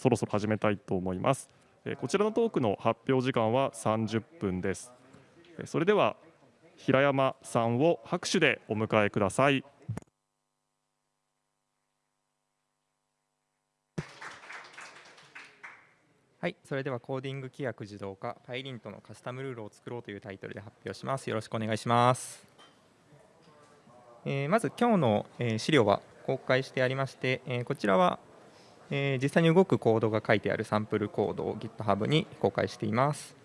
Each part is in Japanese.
そろそろ始めたいと思います。こちらのトークの発表時間は30分です。それでは平山さんを拍手でお迎えください。はい、それではコーディング規約自動化パイリントのカスタムルールを作ろうというタイトルで発表します。よろしくお願いします。えー、まず今日の、え、資料は公開してありまして、え、こちらは、え実際に動くコードが書いてあるサンプルコードを GitHub に公開しています。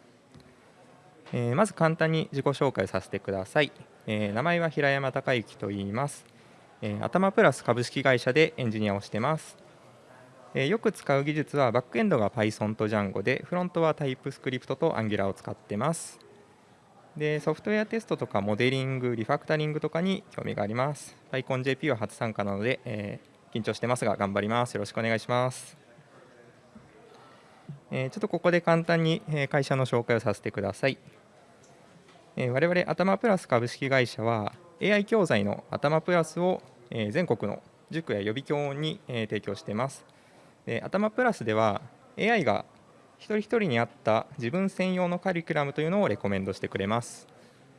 えまず簡単に自己紹介させてください。え名前は平山孝之と言います。え頭プラス株式会社でエンジニアをしてます。えよく使う技術はバックエンドが Python と Django でフロントは TypeScript と Angular を使ってます。でソフトウェアテストとかモデリング、リファクタリングとかに興味があります。PyConJP は初参加なので、えー、緊張してますが頑張ります。よろしくお願いします。え、ちょっとここで簡単に会社の紹介をさせてください。えー、我々頭プラス株式会社は AI 教材の頭プラスを全国の塾や予備教に提供しています。で頭プラスでは AI が一人一人に合った自分専用のカリキュラムというのをレコメンドしてくれます。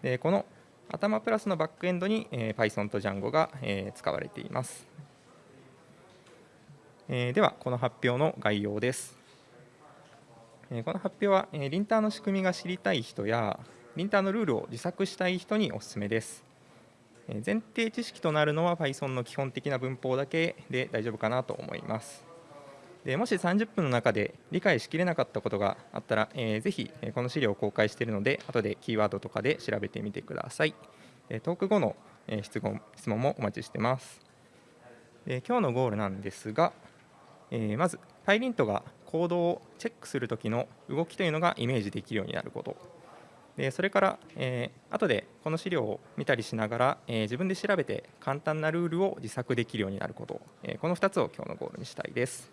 でこの頭プラスのバックエンドに、Python と Django が、使われています。え、では、この発表の概要です。え、この発表は、え、リンターの仕組みが知りたい人や、リンターのルールを自作したい人にお勧めです。え、前提知識となるのは Python の基本的な文法だけで大丈夫かなと思います。でもし30分の中で理解しきれなかったことがあったら、えー、ぜひこの資料を公開しているので後でキーワードとかで調べてみてください。トーク後の質問質問もお待ちしてます。今日のゴールなんですが、えー、まず PyLint がコードをチェックするときの動きというのがイメージできるようになること。でそれから、えー、後でこの資料を見たりしながら、えー、自分で調べて簡単なルールを自作できるようになること、えー、この2つを今日のゴールにしたいです。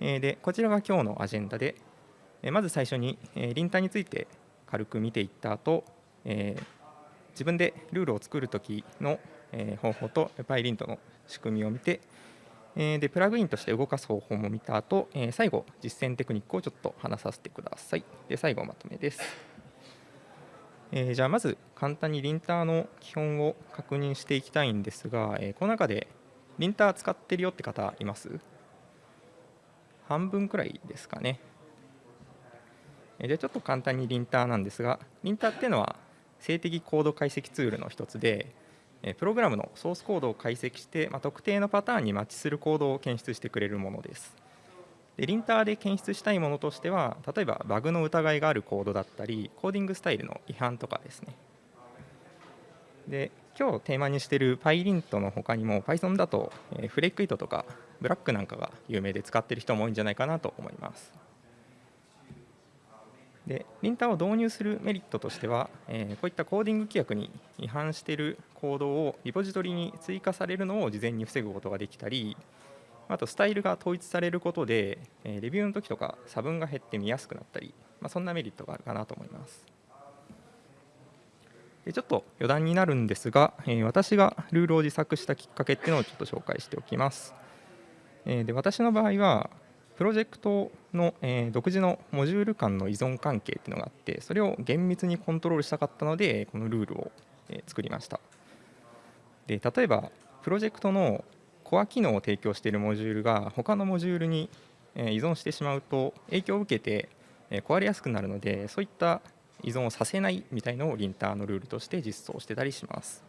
でこちらが今日のアジェンダでまず最初にリンタについて軽く見ていった後自分でルールを作るときの方法と PyLint の仕組みを見てでプラグインとして動かす方法も見た後最後実践テクニックをちょっと話させてください。で最後まとめです。え、じゃあまず簡単にリンターの基本を確認していきたいんですが、え、この中でリンター使ってるよって方います？半分くらいですかね。でちょっと簡単にリンターなんですが、リンターっていうのは静的コード解析ツールの一つで、プログラムのソースコードを解析して、まあ、特定のパターンにマッチするコードを検出してくれるものです。でリンターで検出したいものとしては、例えばバグの疑いがあるコードだったり、コーディングスタイルの違反とかですね。で今日テーマにしている PyLint の他にも Python だとフレックイトとかブラックなんかが有名で使ってる人も多いんじゃないかなと思います。で、リンターを導入するメリットとしては、えー、こういったコーディング規約に違反しているコードをリポジトリに追加されるのを事前に防ぐことができたり、あとスタイルが統一されることで、えー、レビューの時とか差分が減って見やすくなったり、まあ、そんなメリットがあるかなと思います。でちょっと余談になるんですが、えー、私がルールを自作したきっかけっていうのをちょっと紹介しておきます。えで私の場合はプロジェクトの、え独自のモジュール間の依存関係っていうのがあってそれを厳密にコントロールしたかったのでこのルールを、え作りましたで例えばプロジェクトのコア機能を提供しているモジュールが他のモジュールに依存してしまうと影響を受けて壊れやすくなるのでそういった依存をさせないみたいのをリンターのルールとして実装してたりします。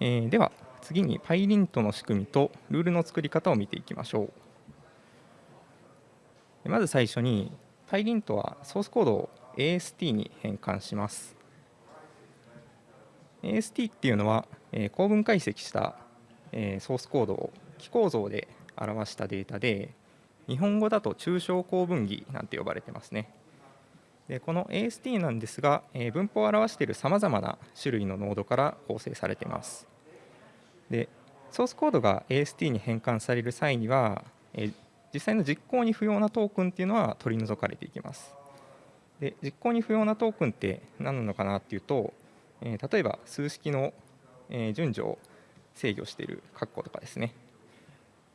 えー、では次に PyLint の仕組みとルールの作り方を見ていきましょう。まず最初に PyLint はソースコードを AST に変換します。AST っていうのは、え、構文解析した、え、ソースコードを記構造で表したデータで日本語だと抽象構文儀なんて呼ばれてますね。でこの AST なんですが、え、文法を表しているさまざまな種類のノードから構成されています。でソースコードが AST に変換される際には、え実際の実行に不要なトークンっていうのは取り除かれていきます。で実行に不要なトークンって何なのかなっていうと、え例えば数式の、え順序を制御している括弧とかですね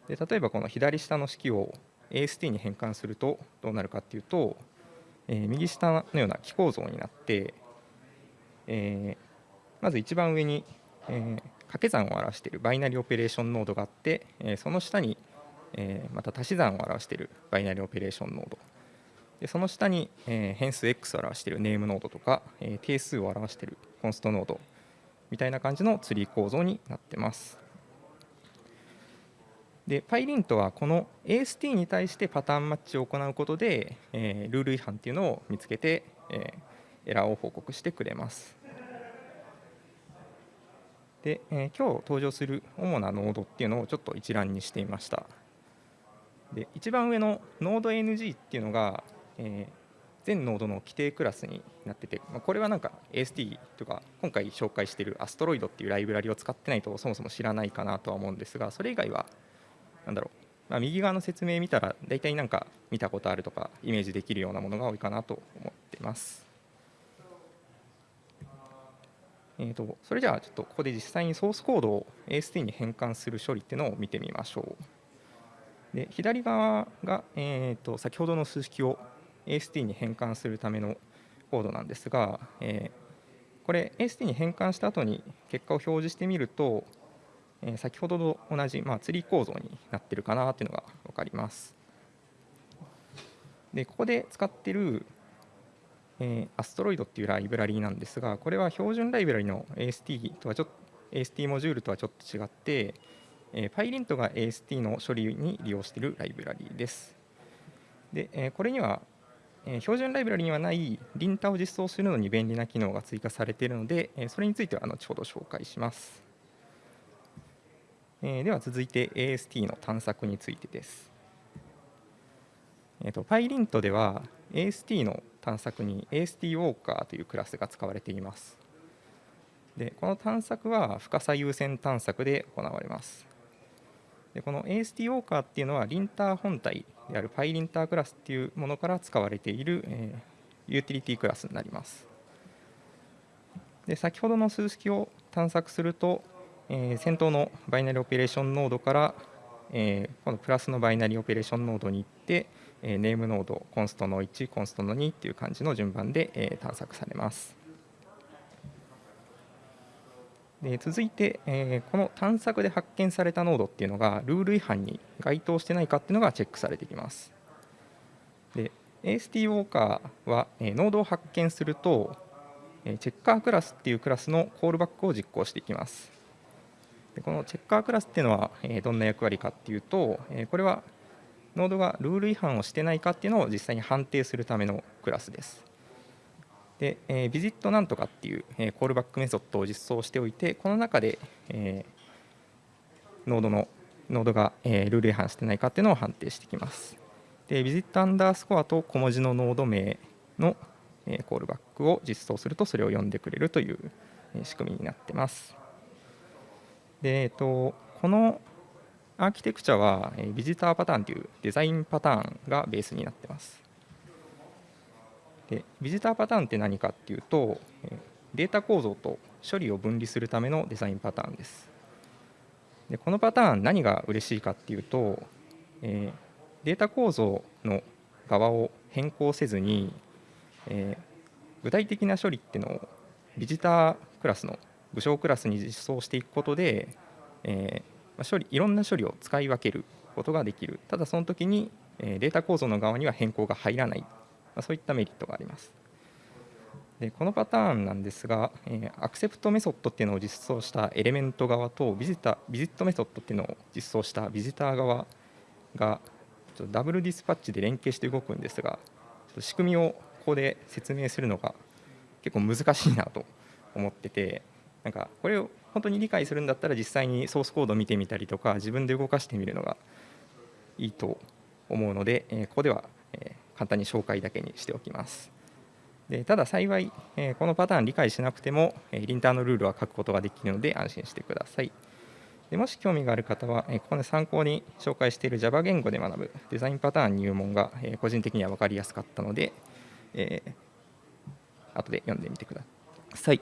で例えばこの左下の式を AST に変換するとどうなるかっていうと、えー、右下のような気構造になって、え、まず一番上に、えー、掛け算を表しているバイナリーオペレーションノードがあって、え、その下に、え、また足し算を表しているバイナリーオペレーションノードでその下に、え、変数 x を表しているネームノードとか、え、定数を表しているコンストノードみたいな感じのツリー構造になってます。で PyLint はこの AST に対してパターンマッチを行うことで、えー、ルール違反っていうのを見つけて、えー、エラーを報告してくれます。で、えー、今日登場する主なノードっていうのをちょっと一覧にしてみました。で一番上のノード NG っていうのが、えー、全ノードの規定クラスになってて、まあ、これはなんか AST とか今回紹介しているアストロイドっていうライブラリを使ってないとそもそも知らないかなとは思うんですがそれ以外はなんだろう、まあ、右側の説明見たら大体なんか見たことあるとかイメージできるようなものが多いかなと思ってます。えーと、それじゃあちょっとここで実際にソースコードを AST に変換する処理っていうのを見てみましょう。で左側が、えーと、先ほどの数式を AST に変換するためのコードなんですが、えー、これ AST に変換した後に結果を表示してみると、えー、先ほどと同じ、まあ、ツリー構造になってるかなっていうのが分かります。でここで使ってるえー、アストロイドっていうライブラリーなんですが、これは標準ライブラリの AST とはちょっと AST モジュールとはちょっと違って、えー、PyLint が AST の処理に利用しているライブラリーです。で、えー、これには、えー、標準ライブラリにはないリンタを実装するのに便利な機能が追加されているので、えー、それについては後ほど紹介します。えー、では続いて AST の探索についてです。えーと、PyLint では AST の探索に AST ウォーカーというクラスが使われています。でこの探索は深さ優先探索で行われます。でこの AST ウォーカーっていうのはリンター本体である PyLinter クラスっていうものから使われている、えー、ユーティリティクラスになります。で先ほどの数式を探索すると、えー、先頭のバイナリーオペレーションノードから、えー、このプラスのバイナリーオペレーションノードに行ってえネームノードコンストの1コンストの2っていう感じの順番で、え探索されます。で続いて、えこの探索で発見されたノードっていうのがルール違反に該当してないかっていうのがチェックされてきます。で AST ウォーカーは、えノードを発見すると、えチェッカークラスっていうクラスのコールバックを実行していきます。でこのチェッカークラスっていうのは、えどんな役割かっていうと、えこれはノードがルール違反をしてないかっていうのを実際に判定するためのクラスです。で、えー、 visit なんとかっていう、えー、コールバックメソッドを実装しておいて、この中で、えー、ノードのノードが、えー、ルール違反してないかっていうのを判定してきます。で、 visit underscore と小文字のノード名の、えー、コールバックを実装するとそれを呼んでくれるという、え、仕組みになってます。で、えっ、ー、と、このアーキテクチャはビジターパターンというデザインパターンがベースになってます。でビジターパターンって何かっていうとデータ構造と処理を分離するためのデザインパターンです。でこのパターン何が嬉しいかっていうと、えー、データ構造の側を変更せずに、えー、具体的な処理っていうのをビジタークラスの武将クラスに実装していくことで、えー、処理いろんな処理を使い分けることができる。ただその時にデータ構造の側には変更が入らない、まそういったメリットがあります。でこのパターンなんですが、えアクセプトメソッドっていうのを実装したエレメント側とビジタビジットメソッドっていうのを実装したビジター側がちょっとダブルディスパッチで連携して動くんですがちょっと仕組みをここで説明するのが結構難しいなと思っててなんかこれを本当に理解するんだったら実際にソースコードを見てみたりとか自分で動かしてみるのがいいと思うので、えここでは、え簡単に紹介だけにしておきます。でただ幸い、えこのパターン理解しなくても、えリンターのルールは書くことができるので安心してください。でもし興味がある方は、えここで参考に紹介している Java 言語で学ぶデザインパターン入門が、え個人的には分かりやすかったので、えー、後で読んでみてください。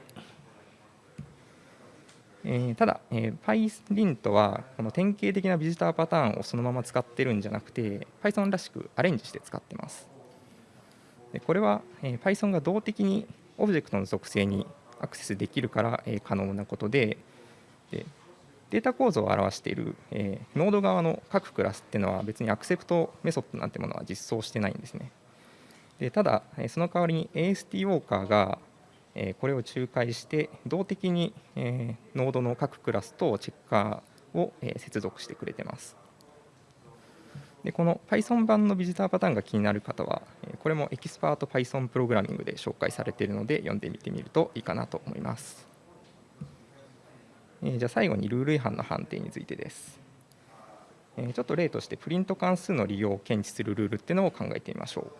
えーただ、えー PyLint はこの典型的なビジターパターンをそのまま使ってるんじゃなくて Python らしくアレンジして使ってます。でこれは、えー Python が動的にオブジェクトの属性にアクセスできるから、えー可能なことででデータ構造を表している、えーノード側の各クラスっていうのは別にアクセプトメソッドなんてものは実装してないんですね。でただ、えーその代わりに AST ウォーカーがえこれを仲介して動的に、えノードの各クラスとチェッカーを、え接続してくれてます。でこの Python 版のビジターパターンが気になる方は、これもエキスパート Python プログラミングで紹介されているので読んでみてみるといいかなと思います。じゃあ最後にルール違反の判定についてです。ちょっと例としてプリント関数の利用を検知するルールっていうのを考えてみましょ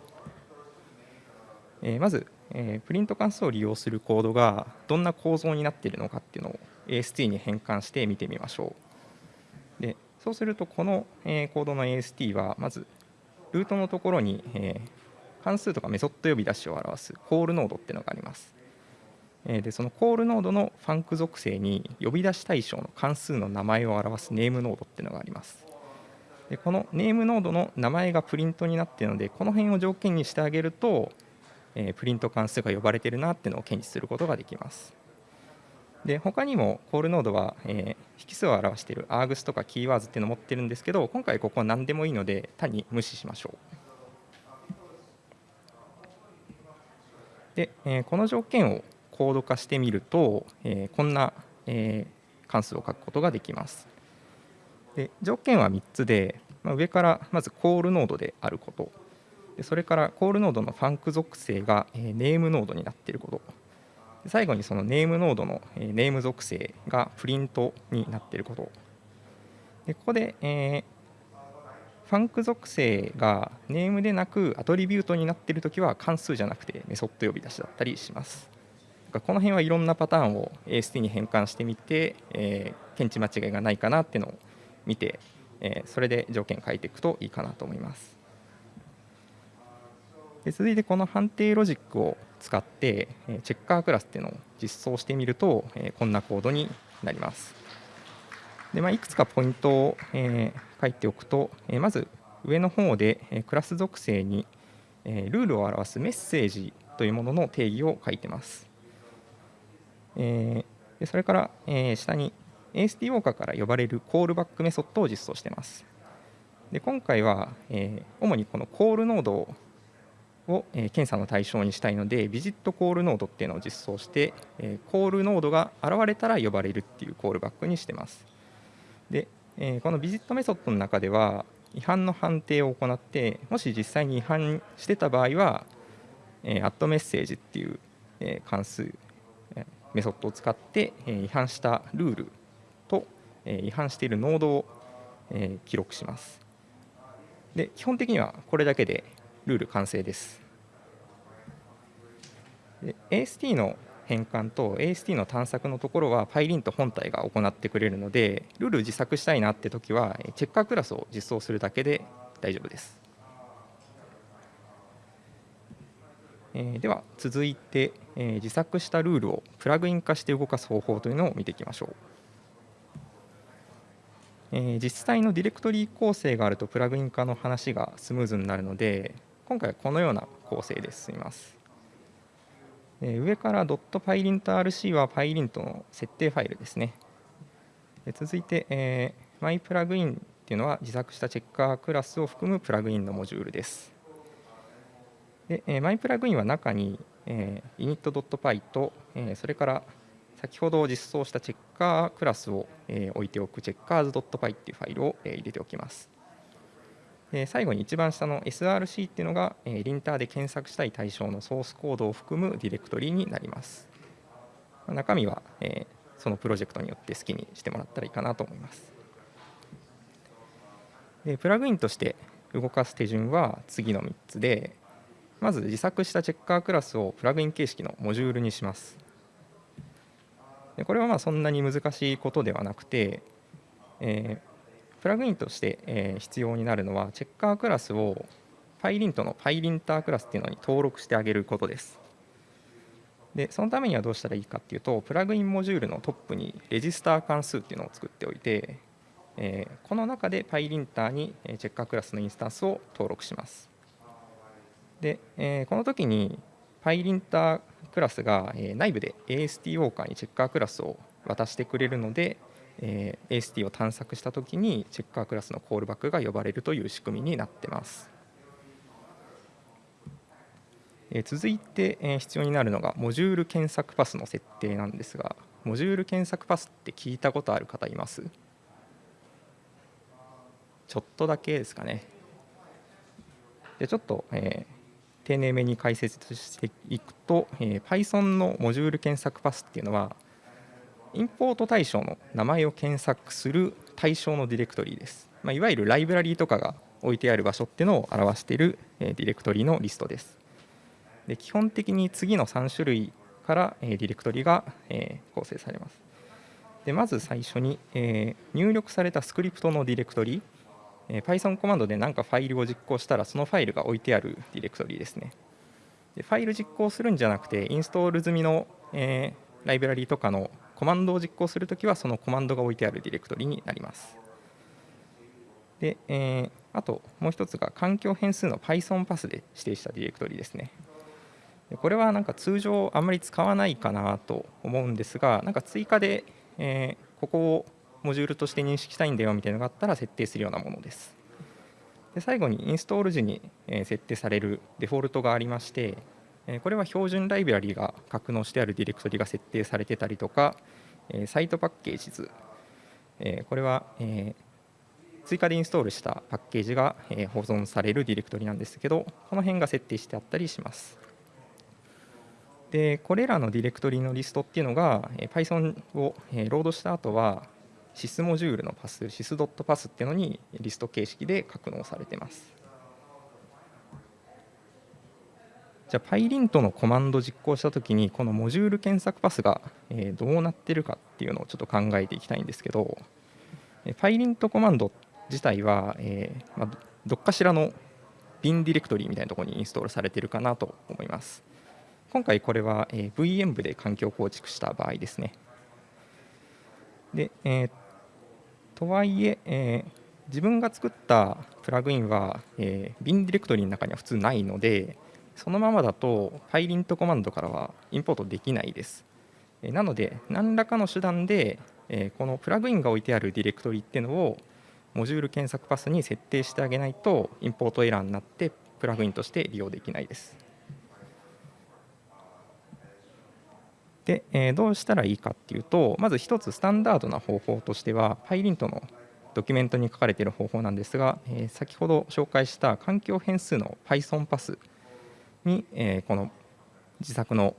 う。まず、えープリント関数を利用するコードがどんな構造になっているのかっていうのを AST に変換して見てみましょう。でそうするとこの、えーコードの AST はまずルートのところに、えー関数とかメソッド呼び出しを表すコールノードっていうのがあります。えーでそのコールノードのファンク属性に呼び出し対象の関数の名前を表すネームノードっていうのがあります。でこのネームノードの名前がプリントになっているのでこの辺を条件にしてあげるとえープリント関数が呼ばれてるなっていうのを検知することができます。で他にもコールノードは、えー引数を表している args とかキーワードっていうのを持ってるんですけど今回ここは何でもいいので単に無視しましょう。で、えーこの条件をコード化してみると、えーこんな、えー関数を書くことができます。で条件は3つで、まあ、上からまずコールノードであることでそれからコールノードのファンク属性が、えネームノードになっていること最後にそのネームノードの、えネーム属性がプリントになっていることでここで、えーファンク属性がネームでなくアトリビュートになっているときは関数じゃなくてメソッド呼び出しだったりします。この辺はいろんなパターンを AST に変換してみて、えー検知間違いがないかなっていうのを見て、えーそれで条件書いていくといいかなと思います。で続いてこの判定ロジックを使ってえチェッカークラスっていうのを実装してみるとえこんなコードになります。でまあ、いくつかポイントをえ書いておくとえまず上の方でえクラス属性にえルールを表すメッセージというものの定義を書いてます。えでそれからえ下に AST ウォーカーから呼ばれるコールバックメソッドを実装してます。で今回は、え主にこのコールノードをを、え検査の対象にしたいのでビジットコールノードっていうのを実装して、えコールノードが現れたら呼ばれるっていうコールバックにしてます。で、えこのビジットメソッドの中では違反の判定を行ってもし実際に違反してた場合は、え、アットメッセージっていう、え関数、えメソッドを使って、え違反したルールと、え違反しているノードを、え記録します。で基本的にはこれだけでルール完成です。で AST の変換と AST の探索のところは PyLint 本体が行ってくれるのでルール自作したいなって時はチェッカークラスを実装するだけで大丈夫です。えでは続いて、え自作したルールをプラグイン化して動かす方法というのを見ていきましょう。え実際のディレクトリー構成があるとプラグイン化の話がスムーズになるので今回はこのような構成で進みます。え上から .pylintrc は Pylint の設定ファイルですね。で続いて、えー、myPlugin っていうのは自作したチェッカークラスを含むプラグインのモジュールです。で、えー、myPlugin は中に、えー、init.py と、えーそれから先ほど実装したチェッカークラスを、えー置いておく checkers.py っていうファイルを、えー入れておきます。で最後に一番下の src っていうのが、えリンターで検索したい対象のソースコードを含むディレクトリになります。中身は、えそのプロジェクトによって好きにしてもらったらいいかなと思います。でプラグインとして動かす手順は次の3つでまず自作したチェッカークラスをプラグイン形式のモジュールにします。でこれはまあそんなに難しいことではなくて、えープラグインとして、えー必要になるのはチェッカークラスを PyLint の PyLinter クラスっていうのに登録してあげることです。でそのためにはどうしたらいいかっていうとプラグインモジュールのトップにレジスター関数っていうのを作っておいて、えー、この中で PyLinter にチェッカークラスのインスタンスを登録しますで、えー、この時に PyLinter クラスが、内部で AST ウォーカーにチェッカークラスを渡してくれるので、えー、AST を探索した時にチェッカークラスのコールバックが呼ばれるという仕組みになってます。え続いて、え必要になるのがモジュール検索パスの設定なんですがモジュール検索パスって聞いたことある方います？ちょっとだけですかね。でちょっと、えー、丁寧めに解説していくと、えー、Python のモジュール検索パスっていうのはインポート対象の名前を検索する対象のディレクトリです、まあ、いわゆるライブラリーとかが置いてある場所っていうのを表している、ディレクトリのリストです。で基本的に次の3種類から、ディレクトリが、構成されます。でまず最初に、え、入力されたスクリプトのディレクトリ、えー、Python コマンドで何かファイルを実行したらそのファイルが置いてあるディレクトリですね。でファイル実行するんじゃなくてインストール済みの、え、ライブラリとかのコマンドを実行するときはそのコマンドが置いてあるディレクトリになります。で、えー、あともう一つが環境変数の Python パスで指定したディレクトリですね。これはなんか通常あんまり使わないかなと思うんですがなんか追加で、えー、ここをモジュールとして認識したいんだよみたいなのがあったら設定するようなものです。で最後にインストール時に設定されるデフォルトがありましてこれは標準ライブラリが格納してあるディレクトリが設定されてたりとかサイトパッケージ図。これは追加でインストールしたパッケージが保存されるディレクトリなんですけどこの辺が設定してあったりします。でこれらのディレクトリのリストっていうのが Python をロードした後は sys モジュールのパス sys.pass っていうのにリスト形式で格納されてます。じゃあ PyLint のコマンド実行したときにこのモジュール検索パスがどうなってるかっていうのをちょっと考えていきたいんですけど PyLint コマンド自体は、えま、どっかしらの bin ディレクトリみたいなところにインストールされてるかなと思います今回これは、え、VM 部で環境構築した場合ですね。で、えー、とはいええー、自分が作ったプラグインは、えー、bin ディレクトリの中には普通ないので、そのままだと PyLint コマンドからはインポートできないです。なので、何らかの手段で、このプラグインが置いてあるディレクトリっていうのをモジュール検索パスに設定してあげないとインポートエラーになってプラグインとして利用できないです。で、え、どうしたらいいかっていうとまず一つスタンダードな方法としては PyLint のドキュメントに書かれている方法なんですが、え、先ほど紹介した環境変数の Python パスに、え、この自作の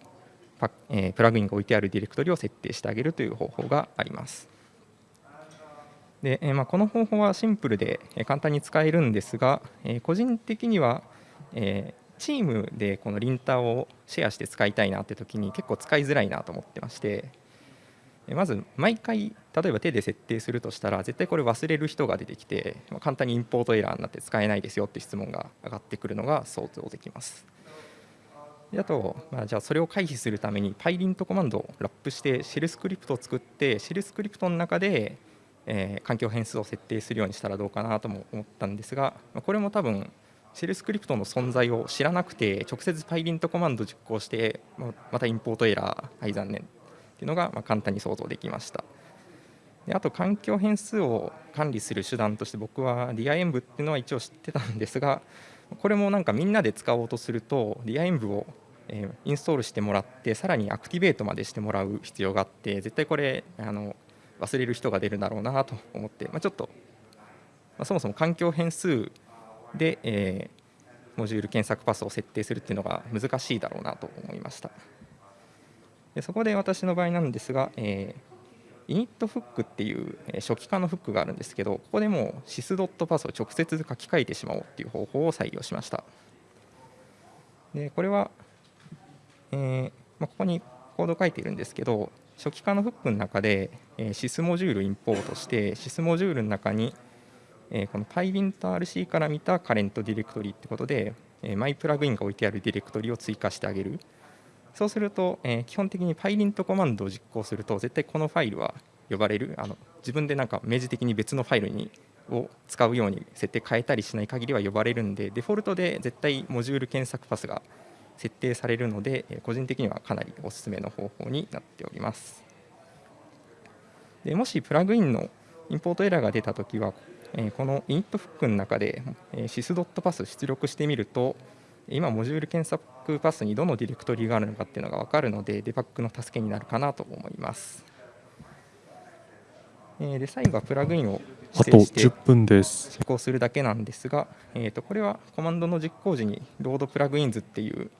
パ、え、プラグインが置いてあるディレクトリを設定してあげるという方法があります。でえまあ、この方法はシンプルで簡単に使えるんですが、え、個人的には、え、チームでこのリンターをシェアして使いたいなって時に結構使いづらいなと思ってましてまず毎回例えば手で設定するとしたら絶対これ忘れる人が出てきて簡単にインポートエラーになって使えないですよって質問が上がってくるのが想像できます。であと、まあ、じゃあそれを回避するために PyLint コマンドをラップしてシェルスクリプトを作ってシェルスクリプトの中で、え、環境変数を設定するようにしたらどうかなとも思ったんですがこれも多分シェルスクリプトの存在を知らなくて直接 PyLint コマンド実行してまたインポートエラーはい残念っていうのがま簡単に想像できました。であと環境変数を管理する手段として僕は DIEnv っていうのは一応知ってたんですがこれもなんかみんなで使おうとすると DIEnv をえインストールしてもらってさらにアクティベートまでしてもらう必要があって絶対これあの忘れる人が出るだろうなと思って、まあ、ちょっと、まあ、そもそも環境変数で、えー、モジュール検索パスを設定するっていうのが難しいだろうなと思いました。でそこで私の場合なんですが、えー、イニットフックっていう初期化のフックがあるんですけどここでもう sys.pass を直接書き換えてしまおうっていう方法を採用しました。でこれは、えーまあ、ここにコード書いてるんですけど初期化のフックの中で、えー、sys モジュールインポートして sys モジュールの中にえこの PyLintRC から見たカレントディレクトリってことで、えマイプラグインが置いてあるディレクトリを追加してあげる。そうすると、えー基本的に PyLint コマンドを実行すると絶対このファイルは呼ばれる。あの自分でなんか明示的に別のファイルにを使うように設定変えたりしない限りは呼ばれるんでデフォルトで絶対モジュール検索パスが設定されるのでえー個人的にはかなりおすすめの方法になっておりますでもしプラグインのインポートエラーが出たときは、えーこの init フックの中で、えー sys.pass 出力してみると今モジュール検索パスにどのディレクトリがあるのかっていうのが分かるのでデバッグの助けになるかなと思います。えーで最後はプラグインをあと指定して10分です。実行するだけなんですが、えー、とこれはコマンドの実行時にロードプラグインズっていう、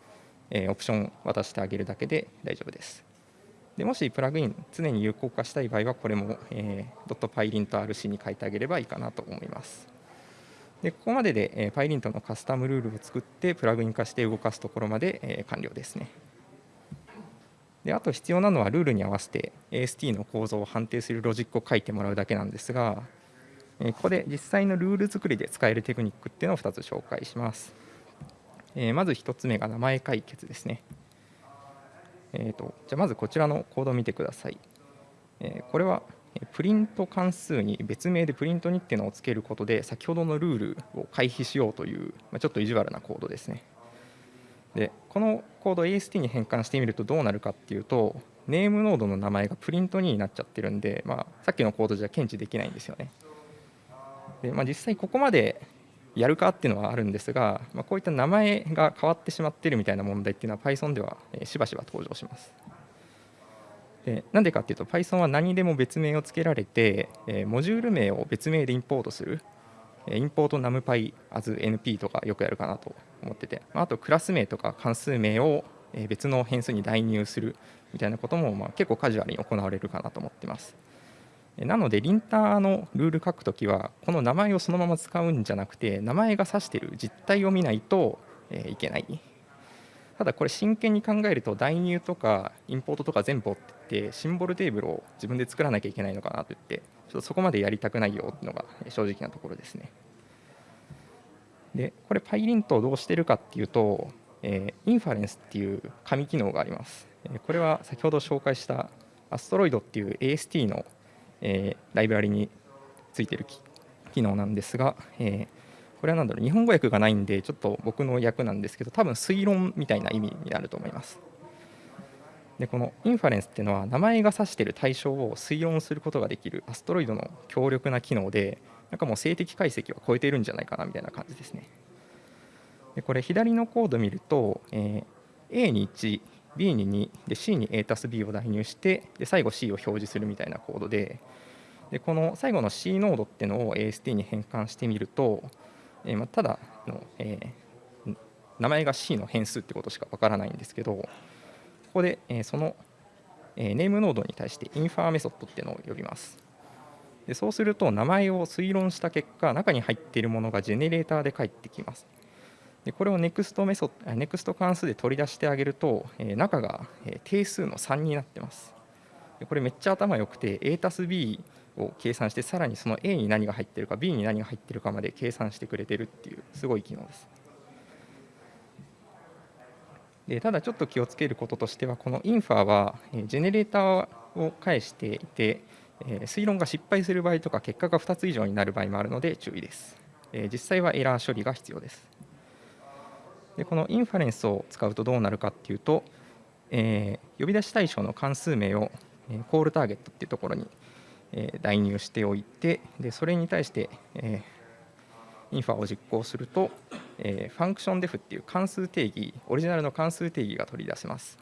えオプションを渡してあげるだけで大丈夫です。でもしプラグイン常に有効化したい場合はこれも、えー、.pylint.rc に書いてあげればいいかなと思います。でここまでで、えー、PyLint のカスタムルールを作ってプラグイン化して動かすところまで、えー完了ですね。であと必要なのはルールに合わせて AST の構造を判定するロジックを書いてもらうだけなんですが、えここで実際のルール作りで使えるテクニックっていうのを2つ紹介します。えまず1つ目が名前解決ですね。えーとじゃあまずこちらのコードを見てください。えこれはプリント関数に別名でプリントにっていうのをつけることで先ほどのルールを回避しようという、ま、ちょっと意地悪なコードですね。でこのコードを AST に変換してみるとどうなるかっていうとネームノードの名前がプリント2になっちゃってるんで、まあ、さっきのコードじゃ検知できないんですよね。でまあ、実際ここまでやるかっていうのはあるんですが、まあ、こういった名前が変わってしまっているみたいな問題っていうのは Python ではえしばしば登場します。でなんでかっていうと Python は何でも別名をつけられて、えーモジュール名を別名でインポートするインポート numpy as np とかよくやるかなと思っててまああとクラス名とか関数名をえ別の変数に代入するみたいなこともまあ結構カジュアルに行われるかなと思ってます。なので、リンターのルール書くときは、この名前をそのまま使うんじゃなくて、名前が指している実態を見ないと、いけない。ただ、これ真剣に考えると、代入とかインポートとか全部ってって、シンボルテーブルを自分で作らなきゃいけないのかなと言って、ちょっとそこまでやりたくないよっていうのが正直なところですね。で、これ PyLint をどうしてるかっていうと、えインファレンスっていう紙機能があります。これは先ほど紹介したアストロイドっていう AST の、えーライブラリについてる機能なんですが、えーこれは何だろう日本語訳がないんでちょっと僕の訳なんですけど多分推論みたいな意味になると思います。でこのインファレンスっていうのは名前が指している対象を推論することができるアストロイドの強力な機能でなんかもう静的解析を超えているんじゃないかなみたいな感じですね。でこれ左のコード見ると、えー A に1 B に2で C に A 足す B を代入してで最後 C を表示するみたいなコードででこの最後の C ノードっていうのを AST に変換してみると、えーまあ、ただの、えー名前が C の変数ってことしかわからないんですけどここで、えーその、え Name ノードに対してインファーメソッドっていうのを呼びます。でそうすると名前を推論した結果、中に入っているものがジェネレーターで返ってきます。でこれを NEXT メソッド、あ NEXT 関数で取り出してあげると、えー中が、定数の3になってます。でこれめっちゃ頭良くて A たす B を計算してさらにその A に何が入ってるか B に何が入ってるかまで計算してくれてるっていうすごい機能です。でただちょっと気をつけることとしてはこのインファは、ジェネレーターを返していて、推論が失敗する場合とか結果が2つ以上になる場合もあるので注意です。実際はエラー処理が必要です。でこのインファレンスを使うとどうなるかっていうと、えー呼び出し対象の関数名を、えコールターゲットっていうところに、え代入しておいてでそれに対して、えインファを実行すると、えファンクションデフっていう関数定義オリジナルの関数定義が取り出せます。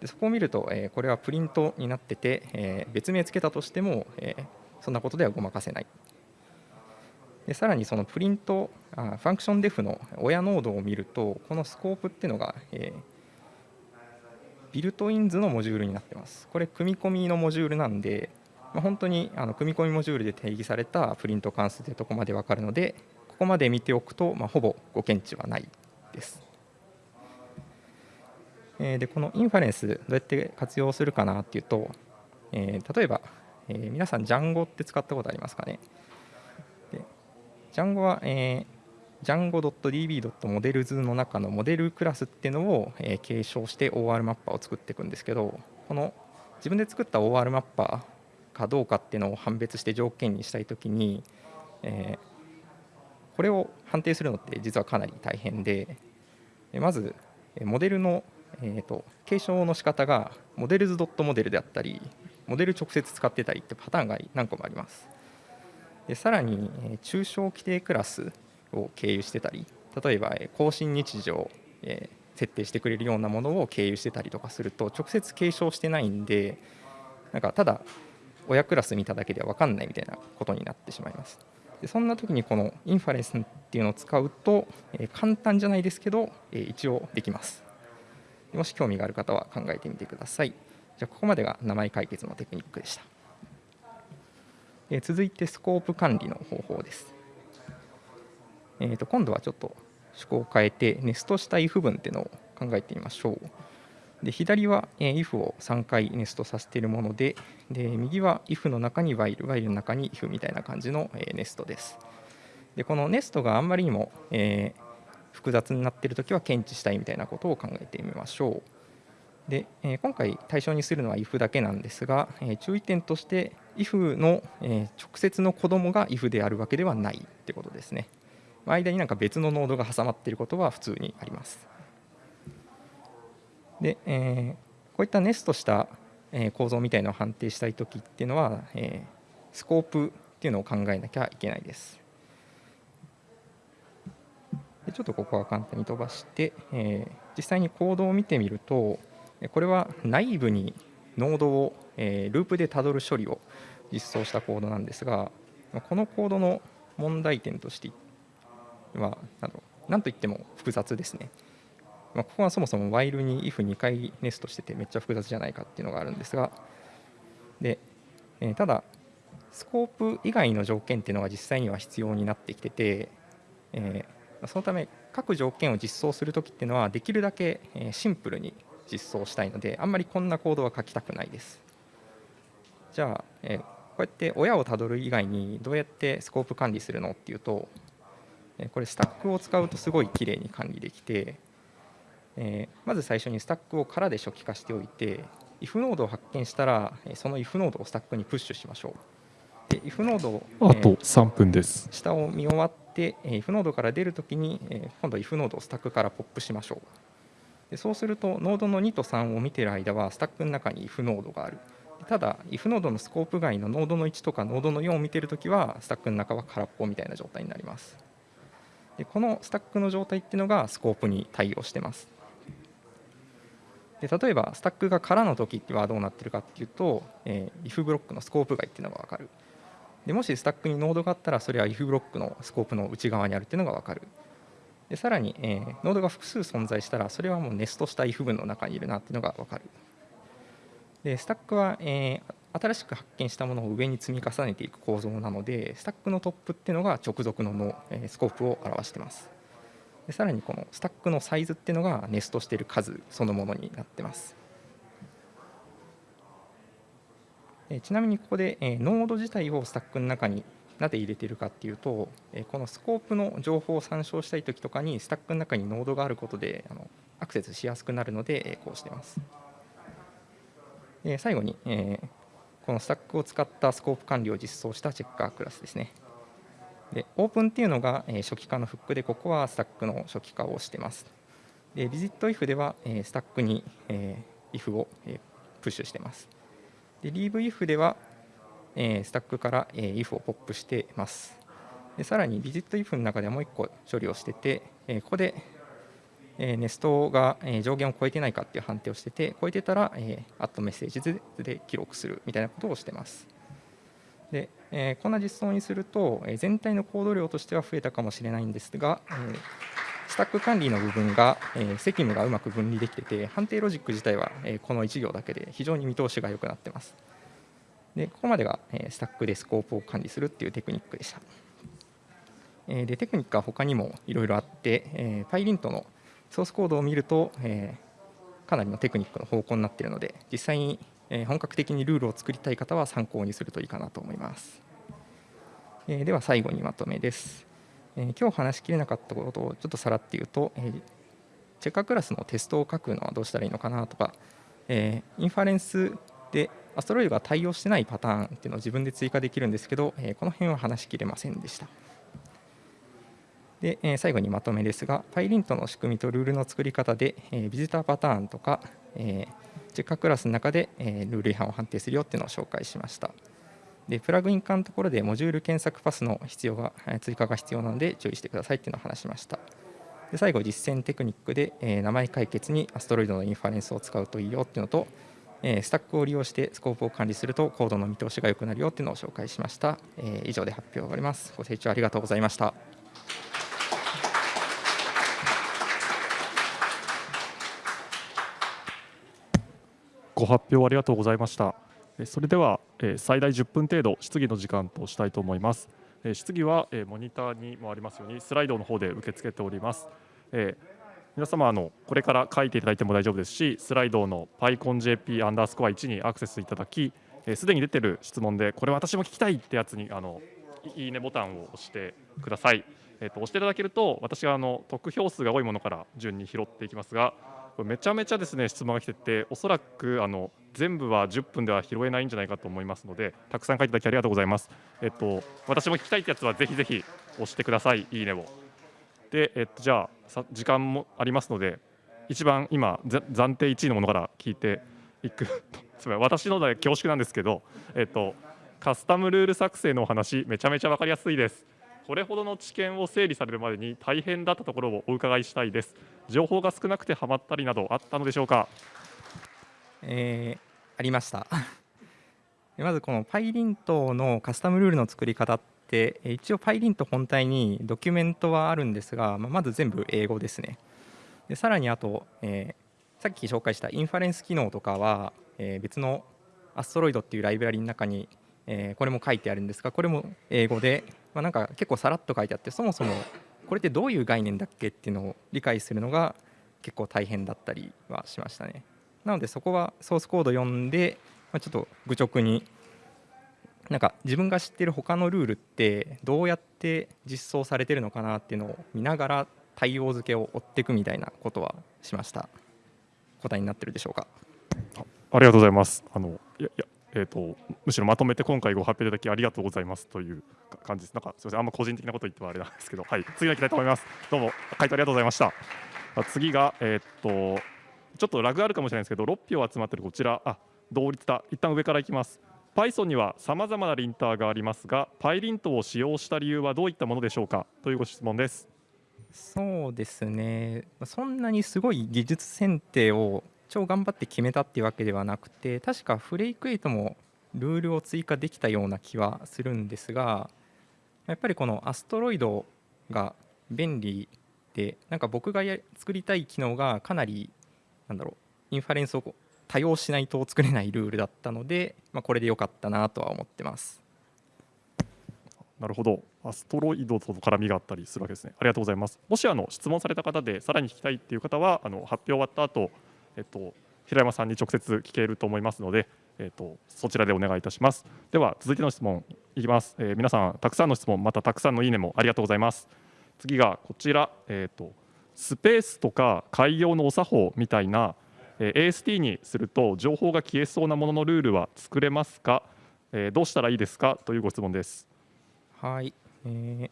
でそこを見ると、えこれはプリントになってて、え別名つけたとしても、えそんなことではごまかせない。でさらにそのプリントあファンクションデフの親ノードを見るとこのスコープっていうのが、えービルトインズのモジュールになってますこれ組み込みのモジュールなんで、まあ、本当にあの組み込みモジュールで定義されたプリント関数というとこまで分かるのでここまで見ておくと、まあ、ほぼご検知はないです。でこのインファレンスどうやって活用するかなっていうと、えー例えば、えー皆さん Django って使ったことありますかね？で Django は、えー django.db.models の中のモデルクラスっていうのを、えー、継承して OR マッパーを作っていくんですけどこの自分で作った OR マッパーかどうかっていうのを判別して条件にしたいときに、えー、これを判定するのって実はかなり大変でまずモデルの、えーと、継承の仕方がモデルズドットモデルであったりモデル直接使ってたりってパターンが何個もあります。でさらに抽象規定クラスを経由してたり例えば更新日時を設定してくれるようなものを経由してたりとかすると直接継承してないんでなんかただ親クラス見ただけでは分かんないみたいなことになってしまいます。でそんな時にこのインファレンスっていうのを使うと、え簡単じゃないですけど、え一応できます。もし興味がある方は考えてみてください。じゃあここまでが名前解決のテクニックでした、え続いてスコープ管理の方法ですえー、と今度はちょっと趣向を変えてネストした if 文っていうのを考えてみましょう。で左は if を3回ネストさせているものでで右は if の中に while while の中に if みたいな感じのネストです。でこのネストがあんまりにも、えー、複雑になっているときは検知したいみたいなことを考えてみましょう。で、え、今回対象にするのは if だけなんですが、え、注意点として if の、え直接の子供が if であるわけではないってことですね。間になんか別のノードが挟まっていることは普通にあります。で、えー、こういったネストした、え構造みたいなのを判定したいときっていうのは、えー、スコープっていうのを考えなきゃいけないです。でちょっとここは簡単に飛ばして、えー、実際にコードを見てみるとこれは内部にノードを、えー、ループでたどる処理を実装したコードなんですがこのコードの問題点としては何といっても複雑ですね。ま、ここはそもそも while に if2 回ネストしててめっちゃ複雑じゃないかっていうのがあるんですがで、え、ただスコープ以外の条件っていうのが実際には必要になってきてて、えー、そのため各条件を実装するときっていうのはできるだけシンプルに実装したいのであんまりこんなコードは書きたくないです。じゃあ、うやって親をたどる以外にどうやってスコープ管理するのっていうとこれスタックを使うとすごい綺麗に管理できて、えまず最初にスタックを空で初期化しておいて if ノードを発見したらその if ノードをスタックにプッシュしましょう。で if ノードをあと3分です。下を見終わって if ノードから出るときに今度 if ノードをスタックからポップしましょう。でそうするとノードの2と3を見ている間はスタックの中に if ノードがあるただ if ノードのスコープ外のノードの1とかノードの4を見てるときはスタックの中は空っぽみたいな状態になります。でこのスタックの状態っていうのがスコープに対応してます。で例えばスタックが空の時はどうなってるかっていうと、えー、if ブロックのスコープ外っていうのが分かる。でもしスタックにノードがあったらそれは if ブロックのスコープの内側にあるっていうのが分かる。でさらに、えー、ノードが複数存在したらそれはもうネストした if 文の中にいるなっていうのが分かる。でスタックは、えー、新しく発見したものを上に積み重ねていく構造なのでスタックのトップっていうのが直属ののえスコープを表してます。でさらにこのスタックのサイズっていうのがネストしている数そのものになってます。ちなみにここでえノード自体をスタックの中になぜ入れてるかっていうとえこのスコープの情報を参照したい時とかにスタックの中にノードがあることであのアクセスしやすくなるのでえこうしてます。最後にえこのスタックを使ったスコープ管理を実装したチェッカークラスですね。でオープンっていうのがえ初期化のフックで、ここはスタックの初期化をしています。で、ビジット if ではえスタックにえ if をえプッシュしています。で、leave if ではえスタックからえ if をポップしています。でさらに、ビジット if の中ではもう1個処理をしててえ、ここでえネストが上限を超えてないかっていう判定をしてて超えてたら、えー、アットメッセージで記録するみたいなことをしてます。で、え、こんな実装にすると、え全体のコード量としては増えたかもしれないんですが、え、スタック管理の部分が、え、責務がうまく分離できてて判定ロジック自体は、えこの1行だけで非常に見通しが良くなってます。でここまでが、えスタックでスコープを管理するっていうテクニックでした。でテクニックは他にもいろいろあって、えー、PyLint のソースコードを見ると、えー、かなりのテクニックの方向になっているので実際に、えー、本格的にルールを作りたい方は参考にするといいかなと思います、えー、では最後にまとめですえー今日話しきれなかったことをちょっとさらって言うと、えチェッカークラスのテストを書くのはどうしたらいいのかなとか、えインファレンスでアストロイドが対応してないパターンっていうのを自分で追加できるんですけど、えーこの辺は話しきれませんでした。で、え最後にまとめですが、PyLint の仕組みとルールの作り方で、えビジターパターンとか、えチェッカークラスの中で、えルール違反を判定するよっていうのを紹介しました。で、プラグイン化のところでモジュール検索パスの必要が、追加が必要なので注意してくださいっていうのを話しました。で最後、実践テクニックで、え名前解決にアストロイドのインファレンスを使うといいよっていうのと、えスタックを利用してスコープを管理するとコードの見通しが良くなるよっていうのを紹介しました。え以上で発表を終わります。ご清聴ありがとうございました。ご発表ありがとうございました。えそれでは、え最大10分程度質疑の時間としたいと思います。え質疑は、えモニターにもありますようにスライドの方で受け付けております。え皆様あのこれから書いていただいても大丈夫ですし、スライドの PyConJP アンダースコア1にアクセスいただき、えーすでに出てる質問でこれ私も聞きたいってやつにあのいいねボタンを押してください。えーと押していただけると私があの得票数が多いものから順に拾っていきますが、これめちゃめちゃですね質問が来てておそらくあの全部は10分では拾えないんじゃないかと思いますのでたくさん書いていただきありがとうございます。えっと私も聞きたいってやつはぜひぜひ押してくださいいいねを。でえっとじゃあ時間もありますので一番今暫定1位のものから聞いていくと すみません私ので恐縮なんですけどえっとカスタムルール作成のお話めちゃめちゃ分かりやすいです。これほどの知見を整理されるまでに大変だったところをお伺いしたいです。情報が少なくてハマったりなどあったのでしょうか？えーありましたで まずこの PyLint のカスタムルールの作り方ってえ一応 PyLint 本体にドキュメントはあるんですが、ままず全部英語ですねでさらにあと、えーさっき紹介したインファレンス機能とかは、えー別のアストロイドっていうライブラリの中に、えーこれも書いてあるんですがこれも英語で、まあ、なんか結構さらっと書いてあってそもそもこれってどういう概念だっけっていうのを理解するのが結構大変だったりはしましたね。なのでそこはソースコード読んで、まあ、ちょっと愚直になんか自分が知ってる他のルールってどうやって実装されてるのかなっていうのを見ながら対応付けを追っていくみたいなことはしました答えになってるでしょうか？ありがとうございます。あのいやいやえー、とむしろまとめて今回ご発表いただきありがとうございますという感じです。なんかすみません、あんま個人的なこと言ってはあれなんですけど、はい、次のいきたいと思います。どうも回答ありがとうございました。あ次がえーっとちょっとラグあるかもしれないですけど、6票集まってるこちら、あ同率だ。一旦上からいきます。Python にはさまざまなリンターがありますが、PyLint を使用した理由はどういったものでしょうか？というご質問です。そうですねまそんなにすごい技術選定を超頑張って決めたっていうわけではなくて確かフレイク8もルールを追加できたような気はするんですがやっぱりこのアストロイドが便利でなんか僕がや作りたい機能がかなりなんだろうインファレンスを多用しないと作れないルールだったので、まあ、これで良かったなとは思ってます。なるほど、アストロイドと絡みがあったりするわけですね。ありがとうございます。もしあの質問された方でさらに聞きたいっていう方は、あの発表終わった後、えっと平山さんに直接聞けると思いますので、えっとそちらでお願いいたします。では続いての質問いきます。えー皆さんたくさんの質問またたくさんのいいねもありがとうございます。次がこちら、えっとスペースとか開業のお作法みたいな、えー AST にすると情報が消えそうなもののルールは作れますか、えーどうしたらいいですか？というご質問です。はい、えー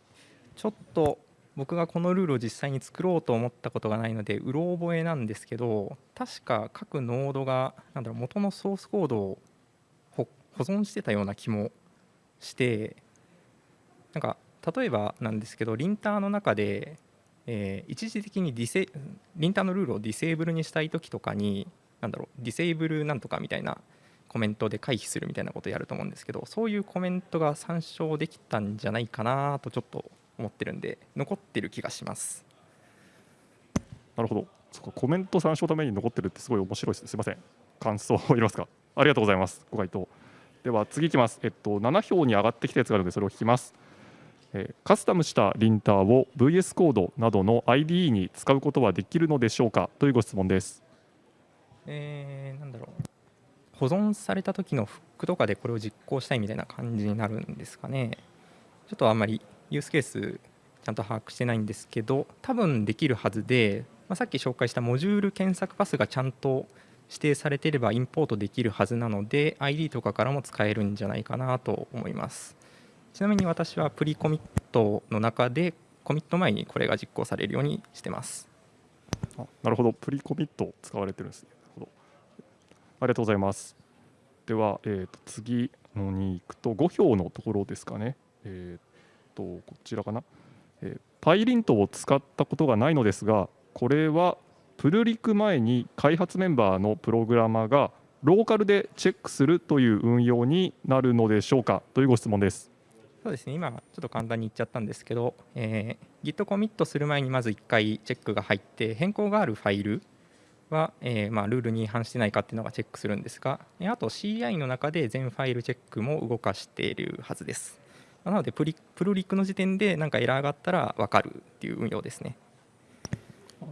ちょっと僕がこのルールを実際に作ろうと思ったことがないのでうろ覚えなんですけど確か各ノードがなんだろう元のソースコードを保存してたような気もしてなんか例えばなんですけどリンターの中で、えー一時的にディセリンターのルールをディセーブルにしたい時とかになんだろうディセーブルなんとかみたいなコメントで回避するみたいなことをやると思うんですけどそういうコメントが参照できたんじゃないかなとちょっと思ってるんで残ってる気がしますなるほど。そこコメント参照のために残ってるってすごい面白いですね。すみません。感想をいりますか。ありがとうございます。ご回答。では次いきます。えっと7票に上がってきたやつがあるのでそれを聞きます。えーカスタムしたリンターを VS コードなどの IDE に使うことはできるのでしょうか？というご質問です。えー、なんだろう保存された時のフックとかでこれを実行したいみたいな感じになるんですかねちょっとあんまりユースケースちゃんと把握してないんですけど多分できるはずで、まあ、さっき紹介したモジュール検索パスがちゃんと指定されていればインポートできるはずなので ID とかからも使えるんじゃないかなと思います。ちなみに私はプリコミットの中でコミット前にこれが実行されるようにしてます。あなるほど。プリコミット使われてるんですね。ありがとうございます。では、えー、と次のに行くと5票のところですかね。えっ、とこちらかな、え、パイリントを使ったことがないのですがこれはプルリク前に開発メンバーのプログラマーがローカルでチェックするという運用になるのでしょうか？というご質問です。そうですね。今ちょっと簡単に言っちゃったんですけど、えー、Git コミットする前にまず1回チェックが入って変更があるファイルは、えー、まあ、ルールに違反してないかっていうのがチェックするんですがあと CI の中で全ファイルチェックも動かしているはずです。な。のでプリプルリックの時点で何かエラーがあったら分かるっていう運用ですね。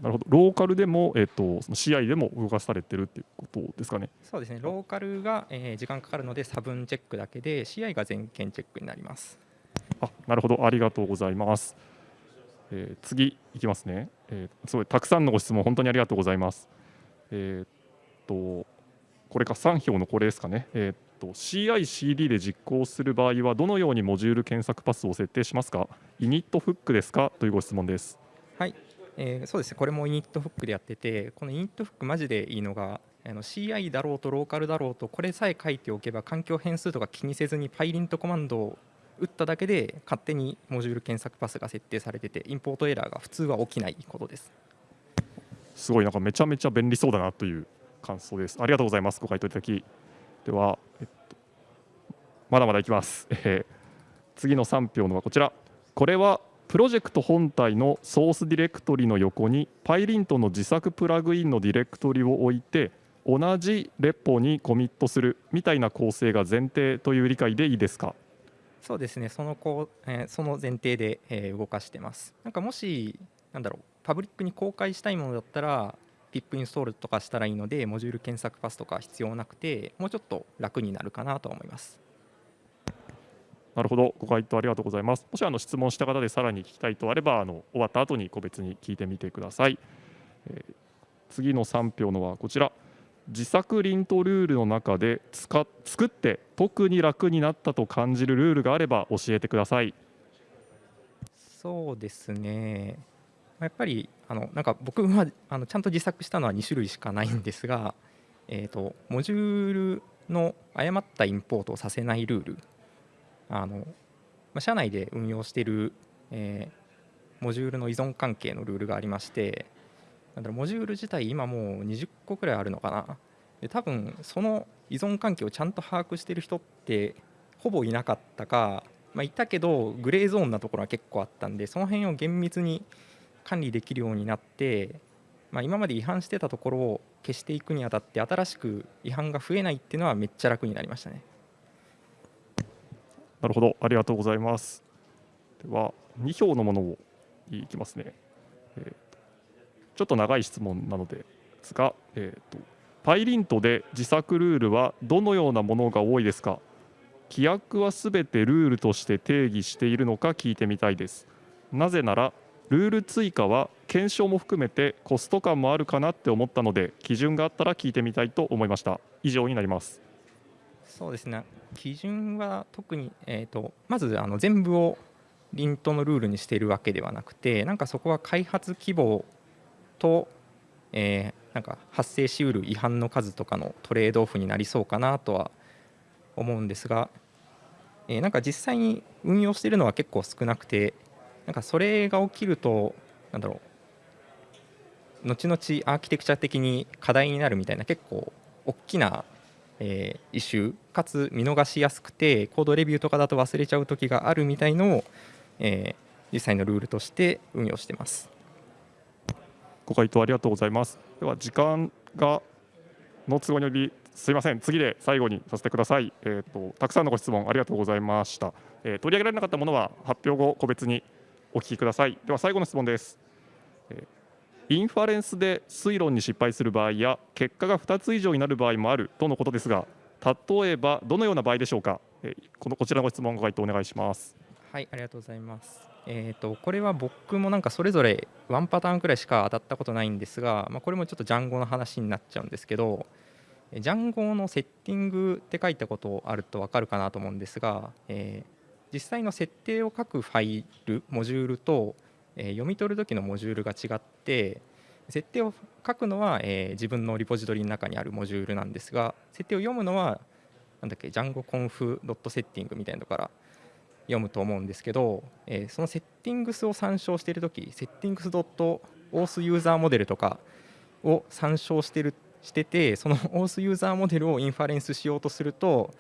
なるほど。ローカルでも、えーと、その CI でも動かされてるっていうことですかね。そうですね。ローカルが、えー、時間かかるので差分チェックだけで CI が全件チェックになります。あなるほど。ありがとうございます、えー、次いきますね、えー、すごいたくさんのご質問本当にありがとうございます。えー、っとこれか3票のこれですかね、えー、っと CICD で実行する場合はどのようにモジュール検索パスを設定しますか？イニットフックですか？というご質問です。はい、えー、そうですね。これもイニットフックでやっててこのイニットフックマジでいいのがあの CI だろうとローカルだろうとこれさえ書いておけば環境変数とか気にせずにパイリントコマンドを打っただけで勝手にモジュール検索パスが設定されててインポートエラーが普通は起きないことです。すごい。なんかめちゃめちゃ便利そうだなという感想です。ありがとうございます。ご回答いただき。では、えっと、まだまだいきます。えー、次の3票のはこちら。これはプロジェクト本体のソースディレクトリの横に PyLint の自作プラグインのディレクトリを置いて同じレポにコミットするみたいな構成が前提という理解でいいですか？そうですね。そのこう、えー、その前提で、えー、動かしてます。なんかもしなんだろう。パブリックに公開したいものだったら PIP インストールとかしたらいいのでモジュール検索パスとか必要なくてもうちょっと楽になるかなと思います。なるほど。ご回答ありがとうございます。もしあの質問した方でさらに聞きたいとあればあの終わった後に個別に聞いてみてください、えー、次の3票のはこちら。自作リントルールの中で使作って特に楽になったと感じるルールがあれば教えてください。そうですねやっぱりあのなんか僕はあのちゃんと自作したのは2種類しかないんですが、えーと、モジュールの誤ったインポートをさせないルール。あの、ま、社内で運用している、えー、モジュールの依存関係のルールがありましてなんだろうモジュール自体今もう20個くらいあるのかな。で多分その依存関係をちゃんと把握している人ってほぼいなかったか、まあ、いたけどグレーゾーンなところは結構あったんでその辺を厳密に管理できるようになって、まあ、今まで違反してたところを消していくにあたって新しく違反が増えないっていうのはめっちゃ楽になりましたね。なるほどありがとうございます。では2票のものをいきますね。えー、ちょっと長い質問なのですが、えーと、パイリントで自作ルールはどのようなものが多いですか？規約はすべてルールとして定義しているのか聞いてみたいです。なぜならルール追加は検証も含めてコスト感もあるかなって思ったので基準があったら聞いてみたいと思いました。以上になります。そうですね。基準は特に、えーと、まずあの全部をリントのルールにしているわけではなくてなんかそこは開発規模と、えー、なんか発生しうる違反の数とかのトレードオフになりそうかなとは思うんですが、えー、なんか実際に運用しているのは結構少なくてなんかそれが起きるとなんだろう後々アーキテクチャ的に課題になるみたいな結構大きな、えー、イシューかつ見逃しやすくてコードレビューとかだと忘れちゃう時があるみたいのを、えー、実際のルールとして運用してます。ご回答ありがとうございます。では時間がの都合によりすいません次で最後にさせてください。えっ、ー、とたくさんのご質問ありがとうございました。えー、取り上げられなかったものは発表後個別にお聞きください。では最後の質問です。インファレンスで推論に失敗する場合や結果が2つ以上になる場合もあるとのことですが例えばどのような場合でしょうか。このこちらの質問ご回答お願いします。はいありがとうございます。えー、とこれは僕もなんかそれぞれワンパターンくらいしか当たったことないんですが、まあ、これもちょっとジャンゴの話になっちゃうんですけどジャンゴのセッティングって書いたことあると分かるかなと思うんですが、えー、実際の設定を書くファイルモジュールと、え、読み取る時のモジュールが違って設定を書くのは、え、自分のリポジトリの中にあるモジュールなんですが設定を読むのはなんだっけ Django.conf.setting みたいなのから読むと思うんですけど、えー、そのセッティングスを参照しているとき、セッティングス .auth ユーザーモデルとかを参照してるしてて、その auth ユーザーモデルをインファレンスしようとすると、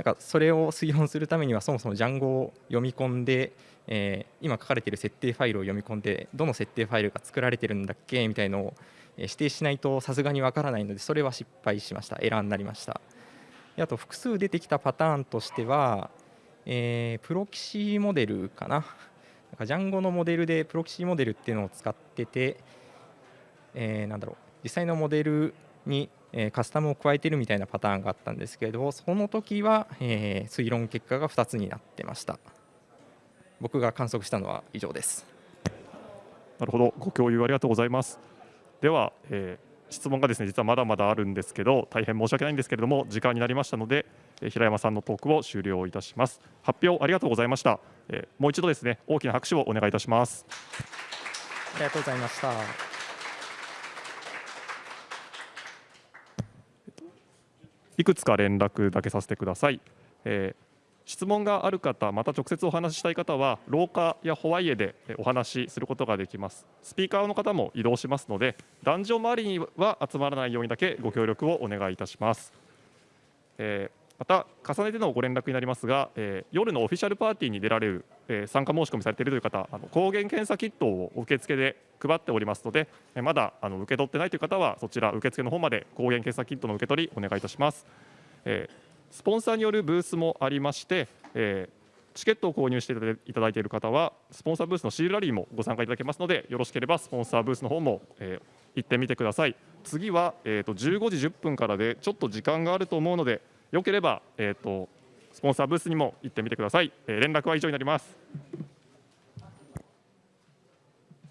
なんかそれを推論するためにはそもそも Django を読み込んで、えー、今書かれている設定ファイルを読み込んでどの設定ファイルが作られてるんだっけみたいのを指定しないとさすがにわからないのでそれは失敗しました。エラーになりました。であと複数出てきたパターンとしてはえー、プロキシモデルかな。なんかジャンゴのモデルでプロキシモデルっていうのを使ってて、えー、なんだろう。実際のモデルに、えー、カスタムを加えてるみたいなパターンがあったんですけれどその時は、えー、推論結果が2つになってました。僕が観測したのは以上です。なるほど。ご共有ありがとうございます。では、えー、質問がですね実はまだまだあるんですけど大変申し訳ないんですけれども時間になりましたので平山さんのトークを終了いたします。発表ありがとうございました。もう一度ですね大きな拍手をお願いいたします。ありがとうございましたいくつか連絡だけさせてください、えー質問がある方、また直接お話ししたい方は、廊下やホワイエでお話しすることができます。スピーカーの方も移動しますので、壇上周りには集まらないようにだけご協力をお願いいたします。えーまた重ねてのご連絡になりますが、えー、夜のオフィシャルパーティーに出られる、えー、参加申し込みされているという方あの抗原検査キットを受付で配っておりますので、えー、まだあの受け取ってないという方はそちら受付の方まで抗原検査キットの受け取りお願いいたします、えー、スポンサーによるブースもありまして、えー、チケットを購入していただいている方はスポンサーブースのシールラリーもご参加いただけますのでよろしければスポンサーブースの方も、えー、行ってみてください。次は、えーと、と15時10分からでちょっと時間があると思うのでよければ、えーと、スポンサーブースにも行ってみてください、えー、連絡は以上になります。